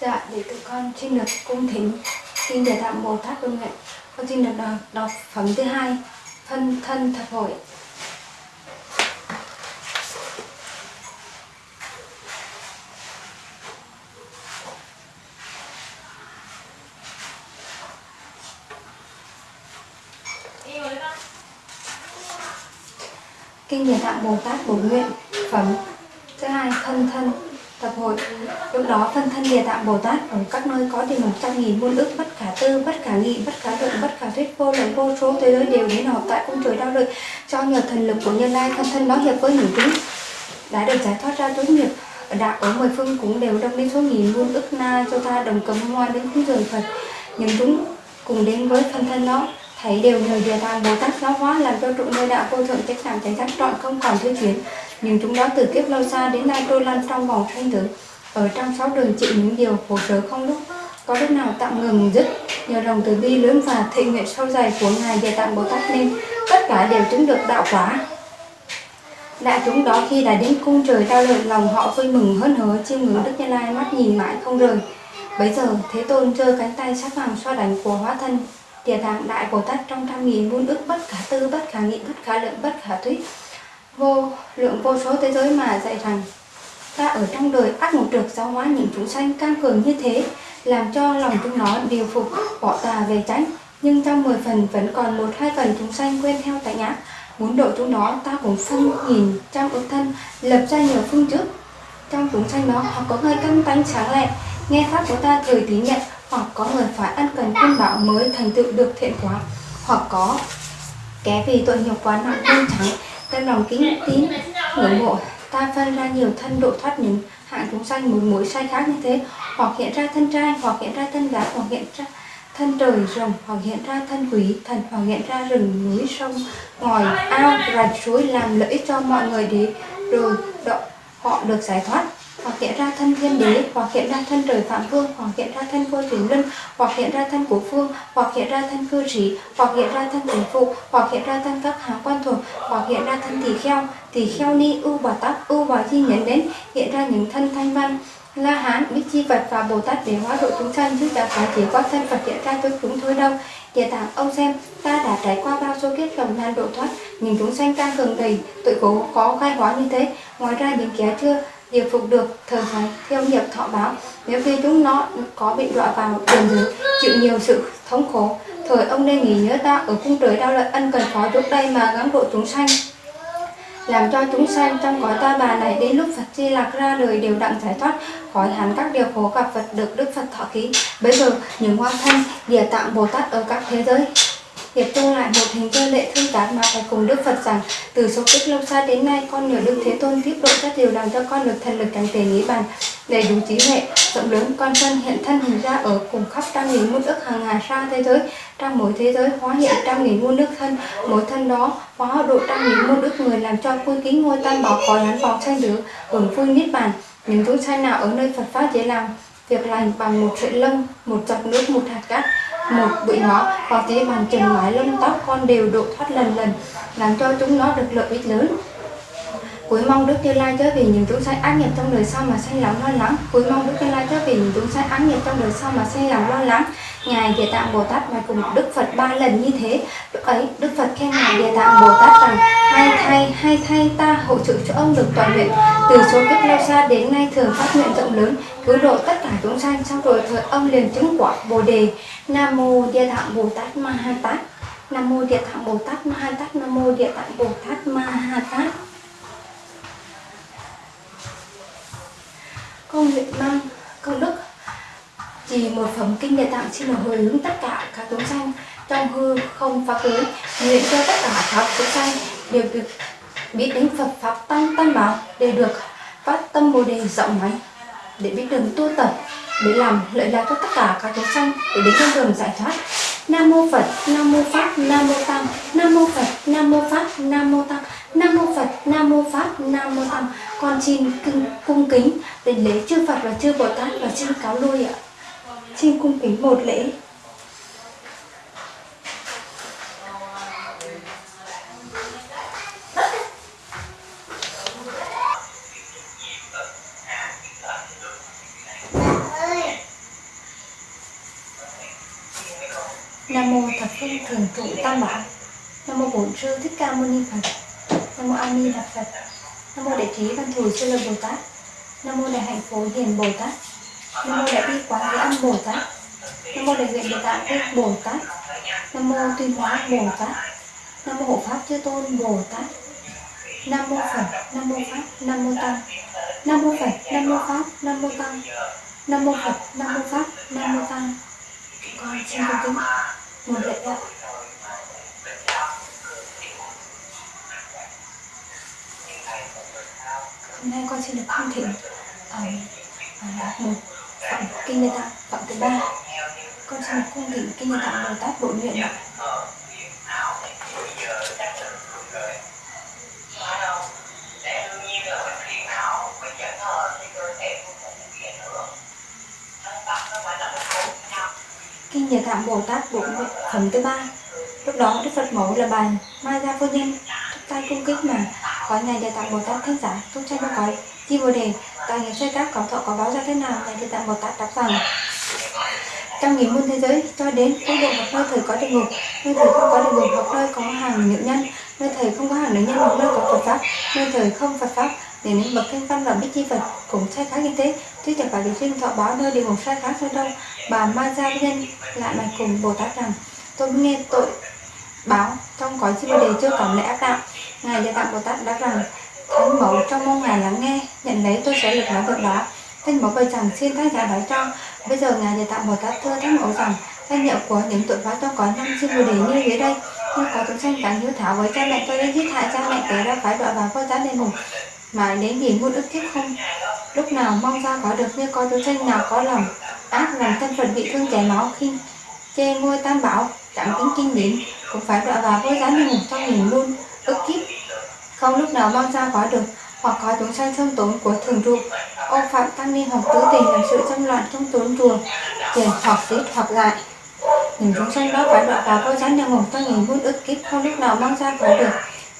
Dạ, để tụi con xin được cung thính Kinh để tạm Bồ Tát công Nguyện Con xin được đọc, đọc phẩm thứ hai Phân thân thập hội. Kinh Địa Tạng Bồ Tát Bổ Nguyện. Phẩm Thứ hai Thân Thân. Tập hội Lúc đó phân thân Địa Tạng Bồ Tát ở các nơi có thì một trăm nghìn muôn ức bất khả tư, bất khả nghị, bất khả luận, bất khả thuyết vô lượng vô số thế giới đều đến họp tại cung trời đau lợi cho nhờ thần lực của Như Lai thân thân đó hiệp với những chúng đã được giải thoát ra tối nghiệp đạo ở mười phương cũng đều đông đến số nghìn muôn ức na cho ta đồng cầm hoa đến cúng dường Phật. Những chúng cùng đến với thân thân đó thấy đều nhờ địa tạng bồ tát giáo hóa làm cho trụ nơi đạo vô thượng chắc làm chánh giác trọn không còn thiếu. Chuyển nhưng chúng đó từ kiếp lâu xa đến nay trôi lăn trong vòng sanh tử. Ở trong sáu đường chịu những điều khổ sở không lúc có lúc nào tạm ngừng dứt, nhờ lòng từ bi lớn và thị nguyện sâu dày của ngài địa tạng bồ tát nên, tất cả đều chứng được đạo quả. Đại chúng đó khi đã đến cung trời đau lợi lòng họ vui mừng hớn hở, chiêm ngưỡng đức như lai, mắt nhìn mãi không rời. Bấy giờ, thế tôn giơ cánh tay sắc vàng xoa đánh của hóa thân địa tạng đại bồ tát trong trăm nghìn muôn ức bất khả tư, bất khả nghị, bất khả lượng, bất khả thuyết. Vô lượng vô số thế giới mà dạy rằng, ta ở trong đời ác một trực giáo hóa những chúng sanh cam cường như thế, làm cho lòng chúng nó điều phục, bỏ tà về tránh nhưng trong 10 phần vẫn còn một hai phần chúng sanh quên theo tại ngã, muốn độ chúng nó, ta cũng phân nhìn trăm ước thân, lập ra nhiều phương trước. Trong chúng sanh đó hoặc có người căng tánh sáng lẹ, nghe pháp của ta thời tín nhận hoặc có người phải ân cần khuyên bảo mới thành tựu được thiện quả, hoặc có kẻ vì tội nghiệp quá nặng không trắng, tâm lòng kính tín, ngưỡng mộ. Ta phân ra nhiều thân độ thoát những hạng chúng sanh một mối sai khác như thế, hoặc hiện ra thân trai, hoặc hiện ra thân gái, hoặc hiện ra thân trời rồng, hoặc hiện ra thân quý thần, hoặc hiện ra rừng núi sông, ngòi ao, rạch suối, làm lợi ích cho mọi người để rồi, độ, họ được giải thoát hoặc hiện ra thân thiên đế hoặc hiện ra thân trời phạm vương hoặc hiện ra thân vô thủy luân hoặc hiện ra thân của phương hoặc hiện ra thân cư sĩ hoặc hiện ra thân thần phụ hoặc hiện ra thân các hàng quan thuộc hoặc hiện ra thân tỳ kheo tỳ kheo ni ưu bà tát ưu bà chi nhấn đến hiện ra những thân thanh văn La Hán, Bích Chi Vật và Bồ Tát để hóa độ chúng sanh chứ chẳng phải chỉ qua thân Phật hiện ra cho chúng thôi đâu. Địa tạng ông xem, ta đã trải qua bao số kiếp lầm nan độ thoát, nhìn chúng sanh càng cường đầy, tội cố có khai hóa như thế. Ngoài ra những kẻ chưa địa phục được thời phải theo nghiệp thọ báo. Nếu khi chúng nó có bị đọa vào đường dưới chịu nhiều sự thống khổ, thời ông nên nghĩ nhớ ta ở cung trời đau lợi ân cần khó giúp đây mà gắng độ chúng sanh. Làm cho chúng sanh trong cõi ta bà này đến lúc Phật Di Lạc ra đời đều đặng giải thoát, khỏi hẳn các điều khổ gặp Phật được Đức Phật thọ ký. Bây giờ, những hoa thanh, địa tạng Bồ Tát ở các thế giới. Hiệp chung lại một hình cơ lệ thương tán mà phải cùng Đức Phật rằng, từ số kiếp lâu xa đến nay, con nhờ Đức Thế Tôn tiếp độ các điều làm cho con được thần lực cảnh tề nghĩ bàn, đầy đủ trí huệ, rộng lớn, con thân hiện thân hình ra ở cùng khắp trăm nghìn muôn ức hàng hà sa thế giới, trong mỗi thế giới hóa hiện trăm nghìn muôn nước thân, mỗi thân đó hóa độ trăm nghìn muôn ức người làm cho vui kính ngôi tam bảo có lán vào sanh tử hưởng vui niết bàn, những chúng sanh nào ở nơi Phật pháp dễ làm, việc lành bằng một sợi lông, một giọt nước, một hạt cát một bụi ngõ có thể bằng chừng mái lông tóc con đều độ thoát lần lần, làm cho chúng nó được lợi ích lớn cuối mong Đức Như Lai chớ vì những chúng sanh ác nghiệp trong đời sau mà sanh lòng lo lắng. Cuối mong Đức Như Lai chớ vì những chúng sanh ác nghiệp trong đời sau mà sanh lòng lo lắng. Ngài Địa Tạng Bồ Tát mà cùng Đức Phật ba lần như thế. Lúc ấy Đức Phật khen Ngài Địa Tạng Bồ Tát rằng Hai thay, hai thay ta hỗ trợ cho ông được toàn nguyện. Từ số kiếp lâu xa đến nay thường phát nguyện rộng lớn Cứu độ tất cả chúng sanh. Sau rồi thời ông liền chứng quả Bồ Đề. Nam Mô Địa Tạng Bồ Tát Ma Ha Tát. Nam Mô Địa Tạng Bồ Tát Ma Ha Tát. Nam Mô Địa Tạng Bồ Tát Ma Ha Tát. Không nguyện mang công đức. Chỉ một phẩm kinh địa tạng xin được hồi hướng tất cả các chúng sanh trong hư không pháp giới, nguyện cho tất cả các chúng sanh đều được biết đến Phật pháp tăng tam bảo để được phát tâm bồ đề rộng mãi để biết đường tu tập, để làm lợi lạc cho tất cả các chúng sanh để đến con đường giải thoát. Nam mô phật, nam mô pháp, nam mô tăng. Nam mô phật, nam mô pháp, nam mô tăng. Nam mô phật, nam mô pháp, nam mô tăng con xin cung, cung kính đảnh lễ chư phật và chư bồ tát và xin cáo lui ạ. Xin cung kính một lễ. Nam mô Thập Phương Thường Trụ Tam Bảo. Nam mô Bổn Sư Thích Ca Mâu Ni Phật. Nam mô A Di Đà Phật. Nam mô Đại Trí Văn Thù Sư Lợi Bồ Tát Nam mô Đại Hạnh Phổ Hiền Bồ Tát Nam mô Đại Bi Quán Thế Âm Bồ Tát Nam mô Đại Nguyện Địa Tạng thích Bồ Tát Nam mô Tuyên Hóa Bồ Tát Nam mô Hộ Pháp Chư Tôn Bồ Tát Nam mô Phật Nam mô Pháp Nam mô Tăng Nam mô Phật Nam mô Pháp Nam mô Tăng Nam mô Phật Nam mô Pháp Nam mô Tăng con xin cung kính một lệ đạo hôm nay con xin được cung thỉnh um, uh, một phẩm kinh địa tạng phẩm thứ ba. Con xin được cung thỉnh kinh địa tạng bồ tát bổn nguyện ạ. Kinh địa tạng bồ tát bổn nguyện phẩm thứ ba. Lúc đó đức phật mẫu là bài mai gia phu nhân tay cung kính mà có ngài địa tạng bồ tát thánh giả thúc tranh nó có chi bồ đề tại nghiệp sai các có thọ có báo ra thế nào ngài địa tạng bồ tát đáp rằng trong nghìn muôn thế giới, cho đến quốc độ hoặc nơi thời có địa ngục nơi thời không có địa ngục hoặc nơi có hàng nữ nhân, nơi thời không có hàng nữ nhân hoặc nơi có phật pháp, nơi thời không phật pháp, để đến bậc thanh văn và bích chi phật cũng sai khác như thế. Chứ chẳng phải vì sinh thọ báo nơi địa ngục sai khác sao đâu, bà ma gia nhân lại bạch cùng bồ tát rằng, tôi nghe tội báo trong cõi chi bồ đề chưa cảm lẽ ác đạo ngài địa tạng bồ tát đã rằng, thánh mẫu trong mong ngài lắng nghe, nhận lấy tôi sẽ lực nói việc đó. Thánh mẫu bày rằng, xin thánh giả nói cho. Bây giờ ngài địa tạng bồ tát thưa thánh mẫu rằng danh hiệu của những tội phá tôi có năm chi bồ đề như dưới đây. Như có chúng sanh càng hiếu thảo với cha mẹ tôi đã giết hại cha mẹ kể ra phải đọa vào vô giá đền hùng mà đến nghìn muôn ức kiếp không, lúc nào mong ra có được, như có chúng sanh nào có lòng ác làm thân phận bị thương chảy máu khi chê ngôi tam bảo chẳng kính kinh điển, cũng phải đọa vào vô giá đền hùng trong nghìn muôn ức kiếp. Không lúc nào mong ra có được, hoặc có chúng sanh trong tốn của thường trụ. Ô phạm tăng ni hoặc tứ tình làm sự trong loạn trong tốn chùa tiền hoặc tiết hoặc lại. Những chúng sanh đó phải đọa vào vô gián địa ngục trong nghìn muôn ức kiếp không lúc nào mong ra có được.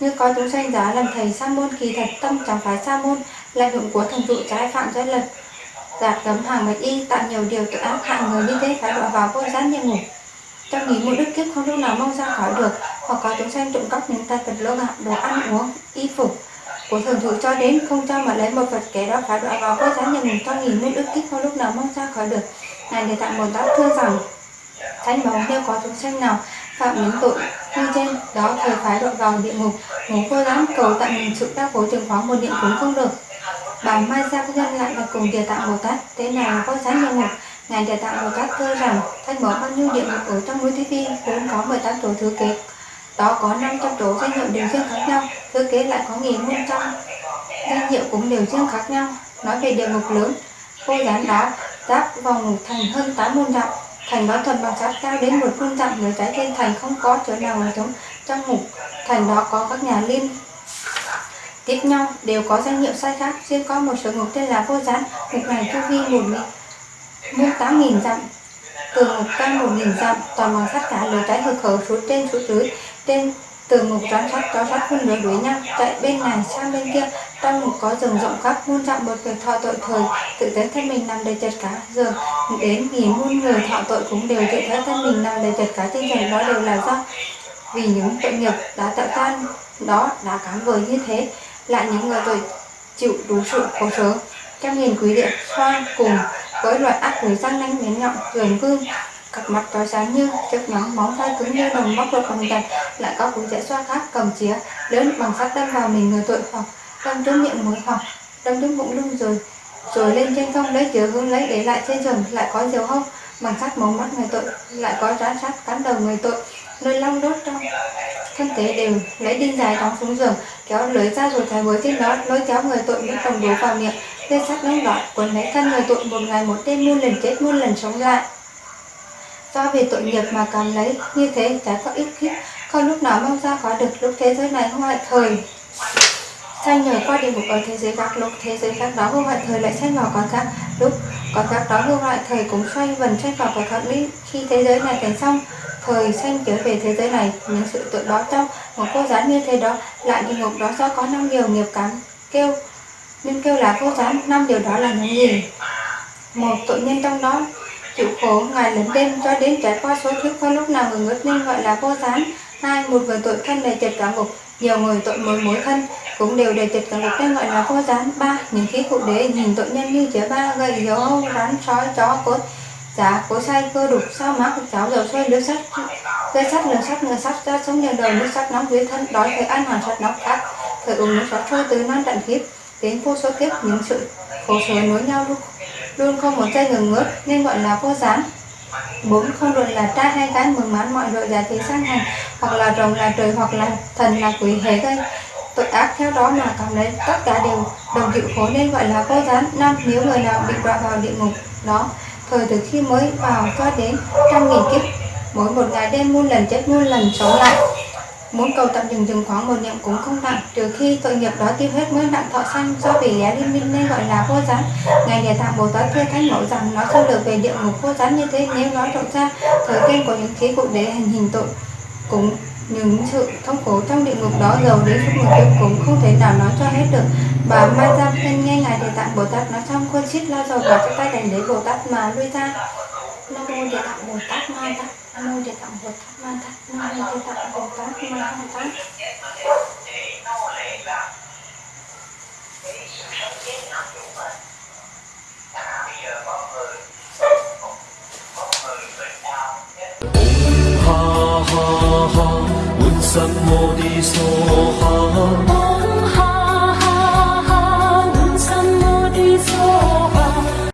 Như có chúng sanh giá làm thầy sa môn kỳ thật, tâm chẳng phải sa môn là hưởng của thần trụ trái phạm giới luật. Giạt cấm hàng bạch y, tạo nhiều điều tội ác hại người như thế phải đọa vào vô gián địa ngủ. Trong nghĩ một đức kiếp không lúc nào mong ra khỏi được hoặc có chúng sanh trộm cắp những tài vật lỗ gạo đồ ăn, uống, y phục của thường trụ cho đến không cho mà lấy một vật kẻ đó phải đọa vào vô giá nhận mình cho nghìn nguyên ước kích không lúc nào mong ra khỏi được. Ngài để tặng một tát thưa rằng thánh bảo nếu có chúng sanh nào phạm những tội như trên, đó thời phải đọa vào địa ngục, ngủ vô dám cầu tặng mình sự đau khổ trường khóa một niệm cũng không được. Bà mai gia phu nhân lại là cùng địa tạng bồ tát, thế nào có giá địa ngục? Ngài địa tạng bồ tát thưa rằng, thanh mở bao nhiêu địa ngục ở trong núi thế phi cũng có 18 tuổi thứ kế đó có 500 chỗ danh hiệu đều riêng khác nhau thứ kế lại có nghìn môn trăm danh hiệu cũng đều riêng khác nhau. Nói về địa ngục lớn vô gián đó giáp vòng ngục thành hơn tám muôn dặm, thành đó thuần bằng sát cao đến một phương dặm, người trái trên thành không có chỗ nào là trống trong ngục. Thành đó có các nhà liên tiếp nhau, đều có danh hiệu sai khác. Riêng có một số ngục tên là vô gián, ngục này chu vi một muôn tám nghìn dặm, từ ngục cao một nghìn dặm, toàn bằng sắt cả, lối trái hực khẩu xuống trên xuống dưới tên. Từ ngục trán sắt có sắt phân đối đuổi nhau. Chạy bên này, sang bên kia trong một có rừng rộng khắp, muôn dặm một việc thọ tội thời. Tự thấy thân mình nằm đầy chật cá. Giờ, đến nghìn muôn người, thọ tội cũng đều tự thấy thân mình nằm đầy chật cá. Trên trời đó đều là do vì những tội nghiệp đã tạo tan. Đó đã cám vời như thế. Lại những người tội chịu đủ sự khổ sở. Trong nghìn quý địa xoa cùng với loại ác người răng nanh miến nhọn gườm gương cặp mặt trói sáng như chiếc nhóm móng tay cứng như đồng móc vào phòng gạch lại có cú dễ xoa khác, cầm chĩa lớn bằng sắt đâm vào mình người tội hoặc đâm trúng miệng mũi hoặc đâm trúng bụng lưng rồi rồi lên trên không lấy chứa hương lấy để lại trên giường. Lại có diều hông bằng sắt móng mắt người tội, lại có rán sắt cắn đầu người tội. Nơi long đốt trong thân thể đều lấy đinh dài đóng xuống giường, kéo lưới ra rồi thái với trên đó, lôi kéo người tội những cầm đố vào miệng. Dây sắt nóng đỏ quấn lấy thân người tội, một ngày một đêm muôn lần chết, muôn lần sống lại do vì tội nghiệp mà cảm lấy, như thế trái có ích kiếp không lúc nào mong ra có được lúc thế giới này không hoại thời. Sanh nhờ qua địa ngục ở thế giới khác, lúc thế giới khác đó không hoại thời lại sanh vào có khác. Lúc có khác đó không lại thời cũng xoay vần sanh vào có khác lý khi thế giới này thành xong, thời sanh trở về thế giới này. Những sự tội đó trong một cô gián như thế đó, lại địa ngục đó do có năm điều nghiệp cắn. Kêu, nên kêu là cô gián năm điều đó là những gì? Một tội nhân trong đó chịu khổ ngày lẫn đêm, cho đến trải qua số kiếp không lúc nào người ngất nên gọi là vô gián. Hai, một người tội thân đầy trật cả ngục, nhiều người tội mối mối thân, cũng đều đầy trật cả ngục nên gọi là vô gián. Ba, những khí cụ đế nhìn tội nhân như chĩa ba gậy dấu hâu rắn sói chó, cốt giá cố say cơ đục, sao mắc cháo, dầu xoay lưới sắt, dây sắt, lửa sắt người sắt ra sống nhờ đời, nước sắt nóng, dưới thân đói, thời ăn hoàn sắt nóng khác, thời uống nước sắt sôi từ non tận kiếp. Đến vô số kiếp, những sự khổ sở nối nhau luôn luôn không một giây ngừng ngớt nên gọi là vô gián bốn không luận là trai hay gái mừng mãn mọi loại giá trị sang hành hoặc là rồng là trời, hoặc là thần là quỷ hề gây tội ác. Theo đó mà cảm lấy tất cả đều đồng chịu khổ, nên gọi là vô gián năm, nếu người nào bị đọa vào địa ngục đó, thời từ khi mới vào cho đến trăm nghìn kiếp, mỗi một ngày đêm muôn lần chết, muôn lần sống lại muốn cầu tạm dừng dừng khoảng một niệm cũng không nặng, trừ khi tội nghiệp đó tiêu hết mới nặng thọ sanh do vì lẽ liên minh nên gọi là vô gián. Ngày địa tạng bồ tát thưa thánh mẫu rằng, nó sơ được về địa ngục vô gián như thế, nếu nói rộng ra, thời gian của những khí cụ để hành hình tội cũng những sự thống khổ trong địa ngục đó giàu đến suốt một kiếp cũng không thể nào nói cho hết được. Bà ma gia thân nghe ngài địa tạng bồ tát nói xong, khuôn chít lao dầu vào trong tay đành lấy bồ tát mà lui ra. Nam mô địa tạng bồ tát ma gia mô đề tạng bột ma thắt ma đề tạng bột tát ma không tát Ha ha ha, Buddha Bodhisattva.